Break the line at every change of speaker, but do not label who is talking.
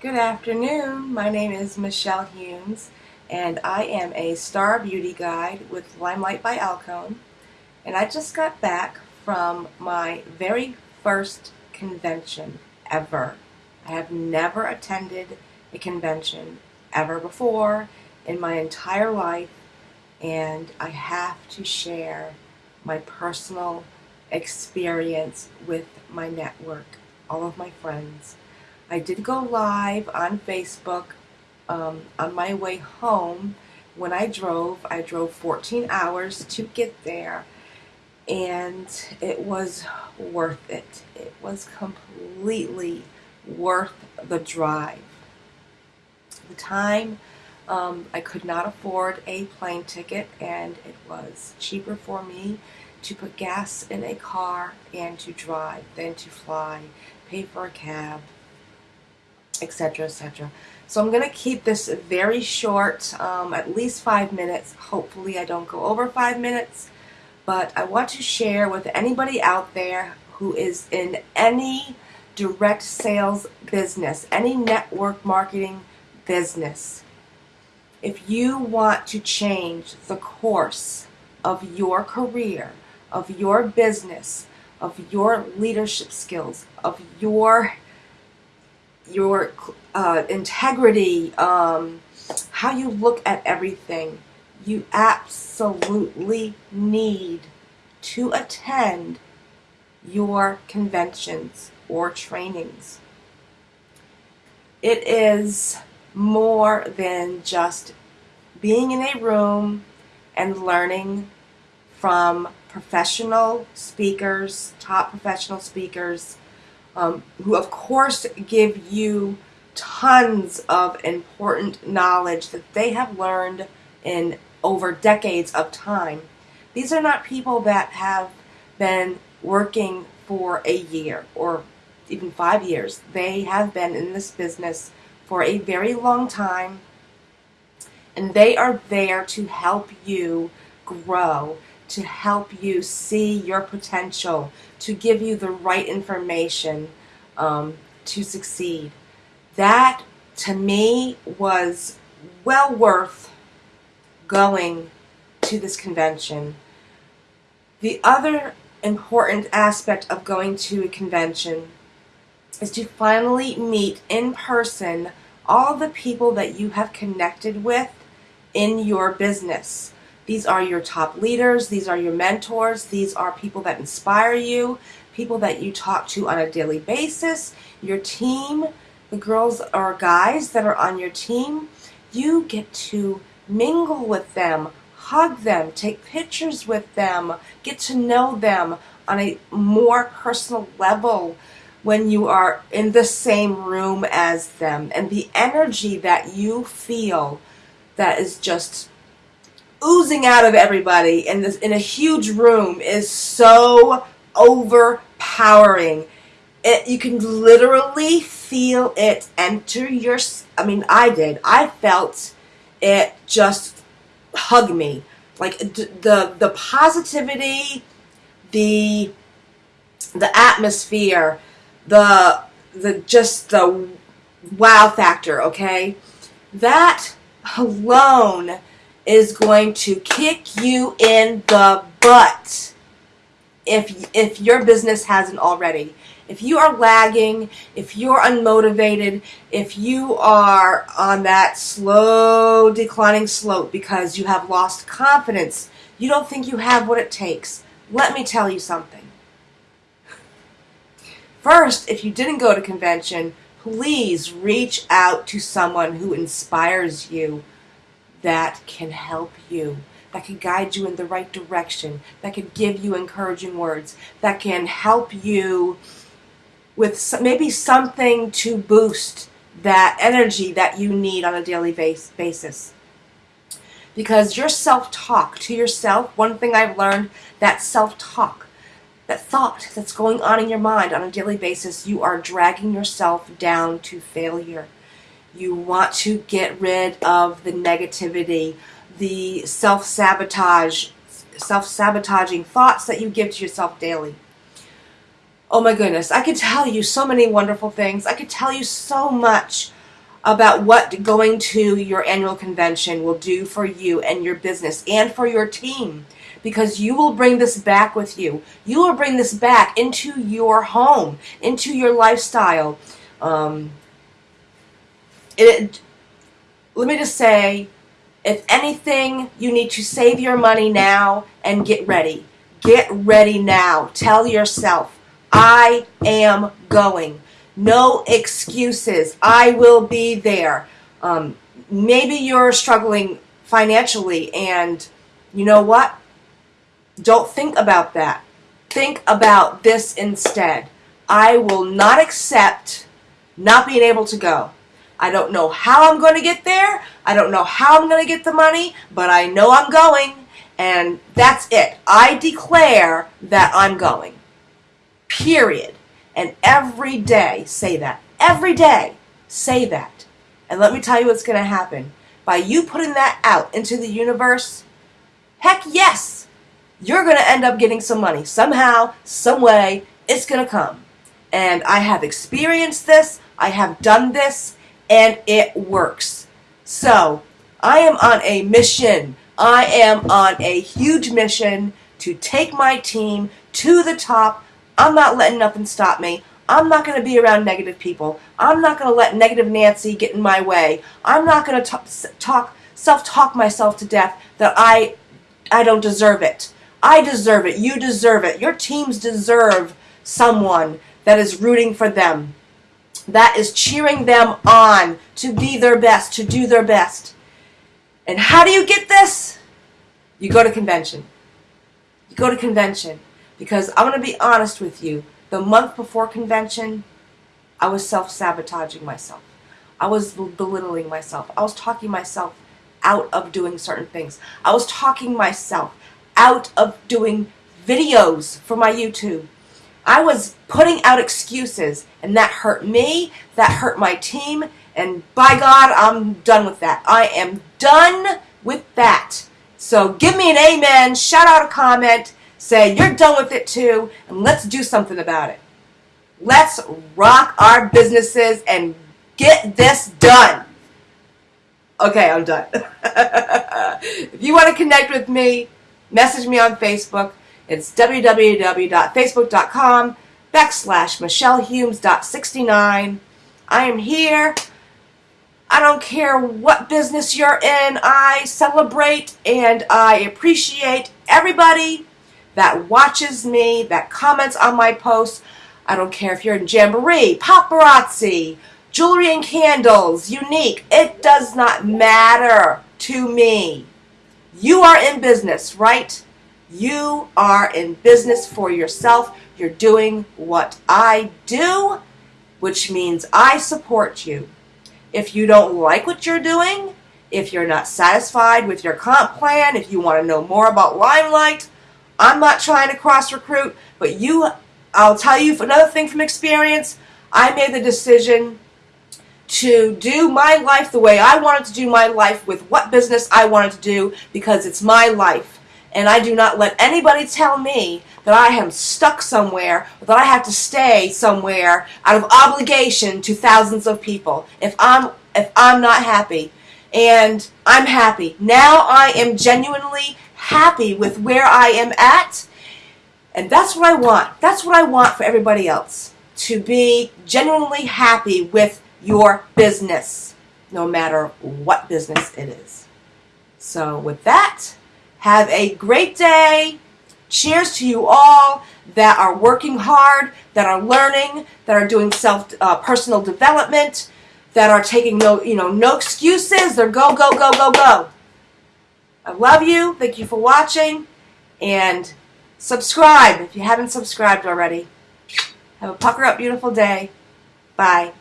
Good afternoon. My name is Michelle Humes, and I am a star beauty guide with Limelight by Alcone. And I just got back from my very first convention ever. I have never attended a convention ever before in my entire life, and I have to share my personal experience with my network, all of my friends. I did go live on Facebook um, on my way home when I drove. I drove 14 hours to get there, and it was worth it. It was completely worth the drive. The time um, I could not afford a plane ticket, and it was cheaper for me to put gas in a car and to drive than to fly, pay for a cab, etc., etc. So I'm going to keep this very short, um, at least five minutes. Hopefully I don't go over five minutes, but I want to share with anybody out there who is in any direct sales business, any network marketing business. If you want to change the course of your career, of your business, of your leadership skills, of your your uh, integrity, um, how you look at everything, you absolutely need to attend your conventions or trainings. It is more than just being in a room and learning from professional speakers, top professional speakers, um, who of course give you tons of important knowledge that they have learned in over decades of time. These are not people that have been working for a year or even five years. They have been in this business for a very long time and they are there to help you grow to help you see your potential, to give you the right information um, to succeed. That, to me, was well worth going to this convention. The other important aspect of going to a convention is to finally meet in person all the people that you have connected with in your business. These are your top leaders. These are your mentors. These are people that inspire you, people that you talk to on a daily basis, your team, the girls or guys that are on your team. You get to mingle with them, hug them, take pictures with them, get to know them on a more personal level when you are in the same room as them. And the energy that you feel that is just oozing out of everybody in this in a huge room is so overpowering. It, you can literally feel it enter your I mean I did. I felt it just hug me. Like the the positivity, the the atmosphere, the the just the wow factor, okay? That alone is going to kick you in the butt if if your business hasn't already. If you are lagging, if you're unmotivated, if you are on that slow declining slope because you have lost confidence, you don't think you have what it takes, let me tell you something. First, if you didn't go to convention, please reach out to someone who inspires you that can help you, that can guide you in the right direction, that can give you encouraging words, that can help you with maybe something to boost that energy that you need on a daily base, basis. Because your self-talk to yourself, one thing I've learned, that self-talk, that thought that's going on in your mind on a daily basis, you are dragging yourself down to failure. You want to get rid of the negativity, the self-sabotage, self-sabotaging thoughts that you give to yourself daily. Oh my goodness, I could tell you so many wonderful things. I could tell you so much about what going to your annual convention will do for you and your business and for your team because you will bring this back with you. You will bring this back into your home, into your lifestyle. Um, it, let me just say, if anything, you need to save your money now and get ready. Get ready now. Tell yourself, I am going. No excuses. I will be there. Um, maybe you're struggling financially and you know what? Don't think about that. Think about this instead. I will not accept not being able to go. I don't know how I'm going to get there. I don't know how I'm going to get the money, but I know I'm going, and that's it. I declare that I'm going. Period. And every day, say that. Every day, say that. And let me tell you what's going to happen. By you putting that out into the universe, heck yes, you're going to end up getting some money. Somehow, some way, it's going to come. And I have experienced this. I have done this and it works. So, I am on a mission. I am on a huge mission to take my team to the top. I'm not letting nothing stop me. I'm not going to be around negative people. I'm not going to let negative Nancy get in my way. I'm not going to talk, self-talk myself to death that I, I don't deserve it. I deserve it. You deserve it. Your teams deserve someone that is rooting for them that is cheering them on to be their best, to do their best. And how do you get this? You go to convention. You go to convention. Because I'm going to be honest with you. The month before convention, I was self-sabotaging myself. I was belittling myself. I was talking myself out of doing certain things. I was talking myself out of doing videos for my YouTube. I was putting out excuses, and that hurt me, that hurt my team, and by God, I'm done with that. I am done with that. So give me an amen, shout out a comment, say you're done with it too, and let's do something about it. Let's rock our businesses and get this done. Okay, I'm done. if you want to connect with me, message me on Facebook. It's www.facebook.com backslash michellehumes.69. I am here. I don't care what business you're in. I celebrate and I appreciate everybody that watches me, that comments on my posts. I don't care if you're in Jamberry, Paparazzi, Jewelry and Candles, Younique. It does not matter to me. You are in business, right? You are in business for yourself. You're doing what I do, which means I support you. If you don't like what you're doing, if you're not satisfied with your comp plan, if you want to know more about Limelight, I'm not trying to cross recruit, but you, I'll tell you another thing from experience, I made the decision to do my life the way I wanted to do my life with what business I wanted to do because it's my life and I do not let anybody tell me that I am stuck somewhere or that I have to stay somewhere out of obligation to thousands of people. If I'm if I'm not happy and I'm happy. Now I am genuinely happy with where I am at and that's what I want. That's what I want for everybody else to be genuinely happy with your business no matter what business it is. So with that have a great day. Cheers to you all that are working hard, that are learning, that are doing self uh, personal development, that are taking no, you know, no excuses. They're go, go, go, go, go. I love you. Thank you for watching. And subscribe if you haven't subscribed already. Have a pucker up beautiful day. Bye.